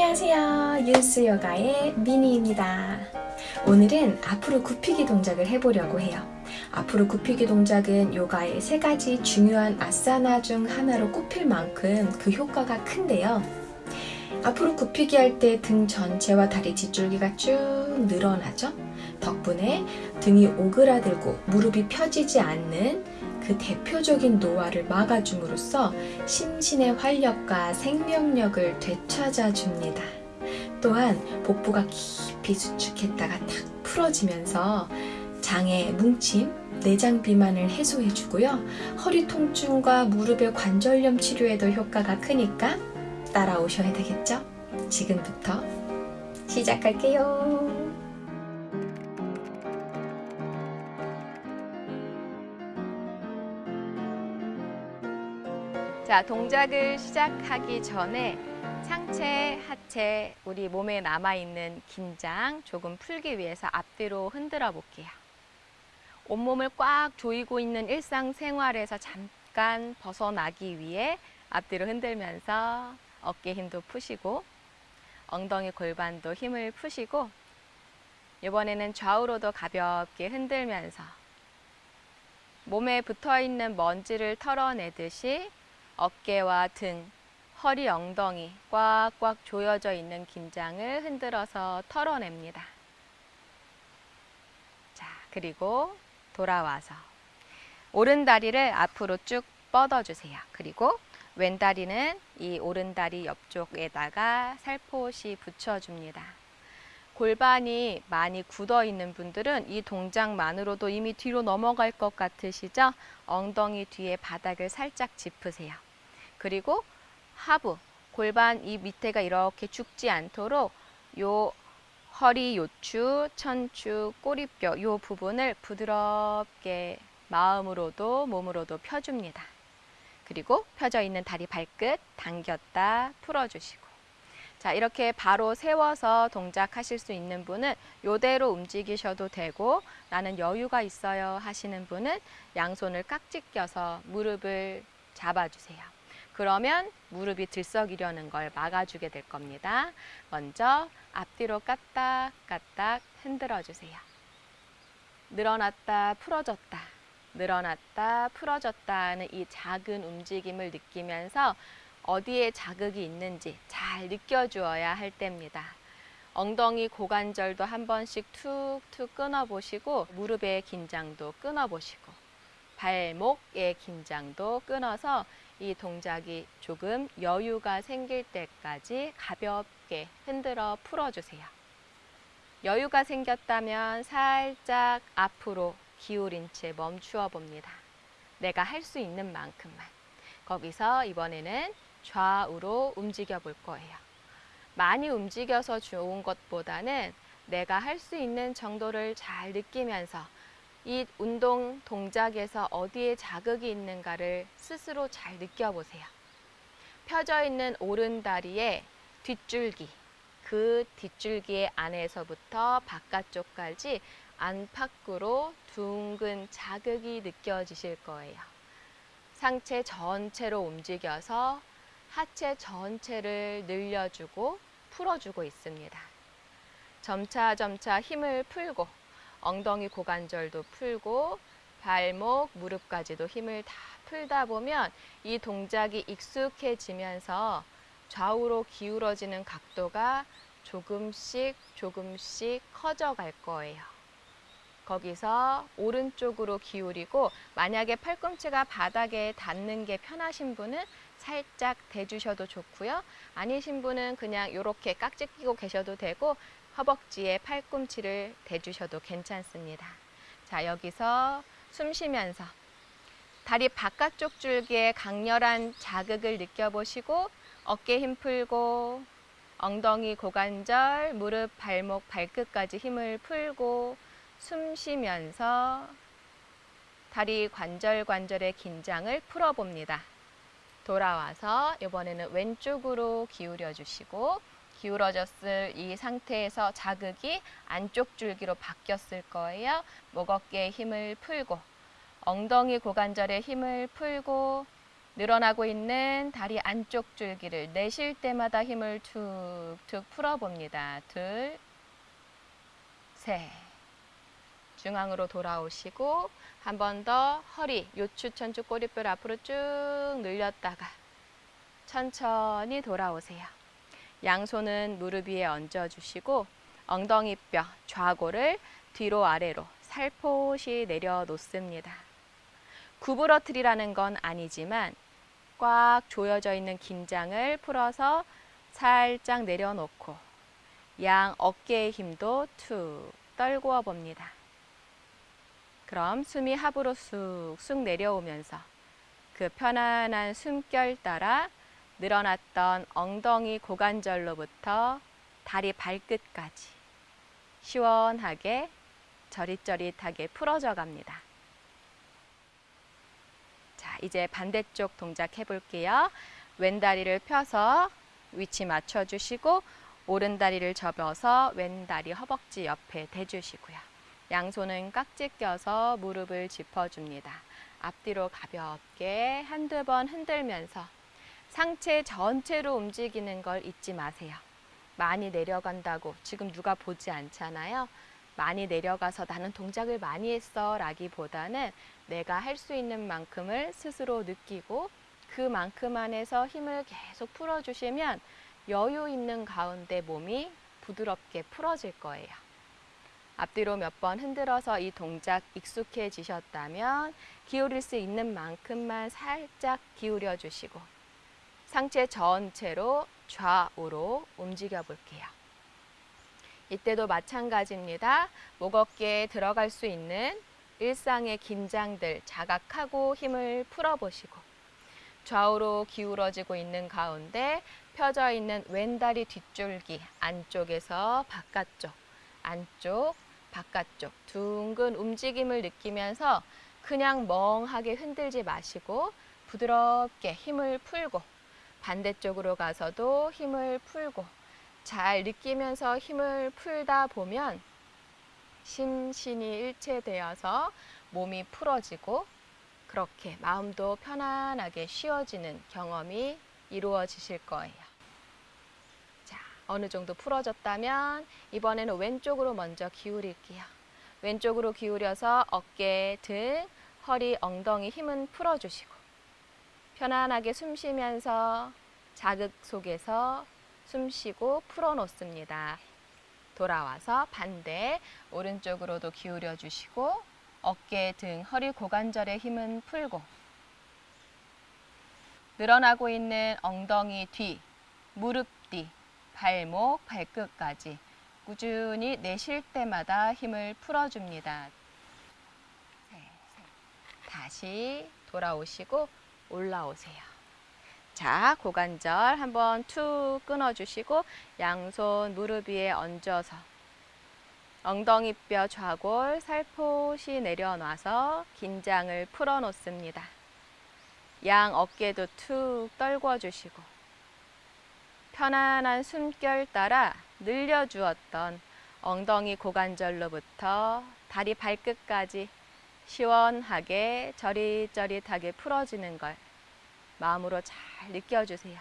안녕하세요. 유스 요가의 미니입니다. 오늘은 앞으로 굽히기 동작을 해보려고 해요. 앞으로 굽히기 동작은 요가의 세 가지 중요한 아사나 중 하나로 꼽힐 만큼 그 효과가 큰데요. 앞으로 굽히기 할 때 등 전체와 다리 뒷줄기가 쭉 늘어나죠? 덕분에 등이 오그라들고 무릎이 펴지지 않는 그 대표적인 노화를 막아줌으로써 심신의 활력과 생명력을 되찾아 줍니다. 또한 복부가 깊이 수축했다가 탁 풀어지면서 장의 뭉침, 내장 비만을 해소해 주고요. 허리 통증과 무릎의 관절염 치료에도 효과가 크니까 따라오셔야 되겠죠? 지금부터 시작할게요. 자, 동작을 시작하기 전에 상체, 하체, 우리 몸에 남아있는 긴장 조금 풀기 위해서 앞뒤로 흔들어 볼게요. 온몸을 꽉 조이고 있는 일상생활에서 잠깐 벗어나기 위해 앞뒤로 흔들면서 어깨 힘도 푸시고 엉덩이 골반도 힘을 푸시고 이번에는 좌우로도 가볍게 흔들면서 몸에 붙어 있는 먼지를 털어내듯이 어깨와 등, 허리, 엉덩이 꽉꽉 조여져 있는 긴장을 흔들어서 털어냅니다. 자, 그리고 돌아와서 오른 다리를 앞으로 쭉 뻗어주세요. 그리고 왼 다리는 이 오른 다리 옆쪽에다가 살포시 붙여줍니다. 골반이 많이 굳어 있는 분들은 이 동작만으로도 이미 뒤로 넘어갈 것 같으시죠? 엉덩이 뒤에 바닥을 살짝 짚으세요. 그리고 하부, 골반 이 밑에가 이렇게 죽지 않도록 요 허리 요추, 천추, 꼬리뼈 요 부분을 부드럽게 마음으로도 몸으로도 펴줍니다. 그리고 펴져 있는 다리 발끝 당겼다 풀어주시고 자 이렇게 바로 세워서 동작하실 수 있는 분은 요대로 움직이셔도 되고 나는 여유가 있어요 하시는 분은 양손을 깍지 껴서 무릎을 잡아주세요. 그러면 무릎이 들썩이려는 걸 막아주게 될 겁니다. 먼저 앞뒤로 까딱까딱 흔들어 주세요. 늘어났다 풀어졌다 늘어났다 풀어졌다 하는 이 작은 움직임을 느끼면서 어디에 자극이 있는지 잘 느껴주어야 할 때입니다. 엉덩이 고관절도 한 번씩 툭툭 끊어보시고 무릎의 긴장도 끊어보시고 발목의 긴장도 끊어서 이 동작이 조금 여유가 생길 때까지 가볍게 흔들어 풀어주세요. 여유가 생겼다면 살짝 앞으로 기울인 채 멈추어 봅니다. 내가 할 수 있는 만큼만. 거기서 이번에는 좌우로 움직여 볼 거예요. 많이 움직여서 좋은 것보다는 내가 할 수 있는 정도를 잘 느끼면서 이 운동 동작에서 어디에 자극이 있는가를 스스로 잘 느껴보세요. 펴져 있는 오른 다리의 뒷줄기, 그 뒷줄기 안에서부터 바깥쪽까지 안팎으로 둥근 자극이 느껴지실 거예요. 상체 전체로 움직여서 하체 전체를 늘려주고 풀어주고 있습니다. 점차 점차 힘을 풀고 엉덩이 고관절도 풀고 발목, 무릎까지도 힘을 다 풀다 보면 이 동작이 익숙해지면서 좌우로 기울어지는 각도가 조금씩 조금씩 커져 갈 거예요. 거기서 오른쪽으로 기울이고 만약에 팔꿈치가 바닥에 닿는 게 편하신 분은 살짝 대주셔도 좋고요. 아니신 분은 그냥 이렇게 깍지 끼고 계셔도 되고 허벅지에 팔꿈치를 대주셔도 괜찮습니다. 자, 여기서 숨 쉬면서 다리 바깥쪽 줄기에 강렬한 자극을 느껴보시고 어깨 힘 풀고 엉덩이 고관절, 무릎, 발목, 발끝까지 힘을 풀고 숨 쉬면서 다리 관절 관절의 긴장을 풀어봅니다. 돌아와서 이번에는 왼쪽으로 기울여 주시고 기울어졌을 이 상태에서 자극이 안쪽 줄기로 바뀌었을 거예요. 목 어깨에 힘을 풀고 엉덩이 고관절에 힘을 풀고 늘어나고 있는 다리 안쪽 줄기를 내쉴 때마다 힘을 툭툭 풀어봅니다. 둘, 셋. 중앙으로 돌아오시고 한 번 더 허리, 요추, 천추, 꼬리뼈를 앞으로 쭉 늘렸다가 천천히 돌아오세요. 양손은 무릎 위에 얹어주시고 엉덩이뼈, 좌골을 뒤로 아래로 살포시 내려놓습니다. 구부러뜨리라는 건 아니지만 꽉 조여져 있는 긴장을 풀어서 살짝 내려놓고 양 어깨의 힘도 툭 떨구어 봅니다. 그럼 숨이 합으로 쑥쑥 내려오면서 그 편안한 숨결 따라 늘어났던 엉덩이 고관절로부터 다리 발끝까지 시원하게 저릿저릿하게 풀어져 갑니다. 자, 이제 반대쪽 동작 해볼게요. 왼 다리를 펴서 위치 맞춰주시고 오른 다리를 접어서 왼 다리 허벅지 옆에 대주시고요. 양손은 깍지 껴서 무릎을 짚어줍니다. 앞뒤로 가볍게 한두 번 흔들면서 상체 전체로 움직이는 걸 잊지 마세요. 많이 내려간다고 지금 누가 보지 않잖아요. 많이 내려가서 나는 동작을 많이 했어 라기보다는 내가 할 수 있는 만큼을 스스로 느끼고 그만큼 안에서 힘을 계속 풀어주시면 여유 있는 가운데 몸이 부드럽게 풀어질 거예요. 앞뒤로 몇 번 흔들어서 이 동작 익숙해지셨다면 기울일 수 있는 만큼만 살짝 기울여 주시고 상체 전체로 좌우로 움직여 볼게요. 이때도 마찬가지입니다. 목 어깨에 들어갈 수 있는 일상의 긴장들 자각하고 힘을 풀어보시고 좌우로 기울어지고 있는 가운데 펴져 있는 왼다리 뒷줄기 안쪽에서 바깥쪽, 안쪽, 바깥쪽 둥근 움직임을 느끼면서 그냥 멍하게 흔들지 마시고 부드럽게 힘을 풀고 반대쪽으로 가서도 힘을 풀고 잘 느끼면서 힘을 풀다 보면 심신이 일체되어서 몸이 풀어지고 그렇게 마음도 편안하게 쉬어지는 경험이 이루어지실 거예요. 자, 어느 정도 풀어졌다면 이번에는 왼쪽으로 먼저 기울일게요. 왼쪽으로 기울여서 어깨, 등, 허리, 엉덩이 힘은 풀어주시고 편안하게 숨 쉬면서 자극 속에서 숨 쉬고 풀어놓습니다. 돌아와서 반대 오른쪽으로도 기울여 주시고 어깨, 등, 허리, 고관절의 힘은 풀고 늘어나고 있는 엉덩이 뒤, 무릎 뒤, 발목, 발끝까지 꾸준히 내쉴 때마다 힘을 풀어줍니다. 다시 돌아오시고 올라오세요. 자, 고관절 한번 툭 끊어주시고 양손 무릎 위에 얹어서 엉덩이뼈 좌골 살포시 내려놔서 긴장을 풀어놓습니다. 양 어깨도 툭 떨궈주시고 편안한 숨결 따라 늘려주었던 엉덩이 고관절로부터 다리 발끝까지 시원하게 저릿저릿하게 풀어지는 걸 마음으로 잘 느껴주세요.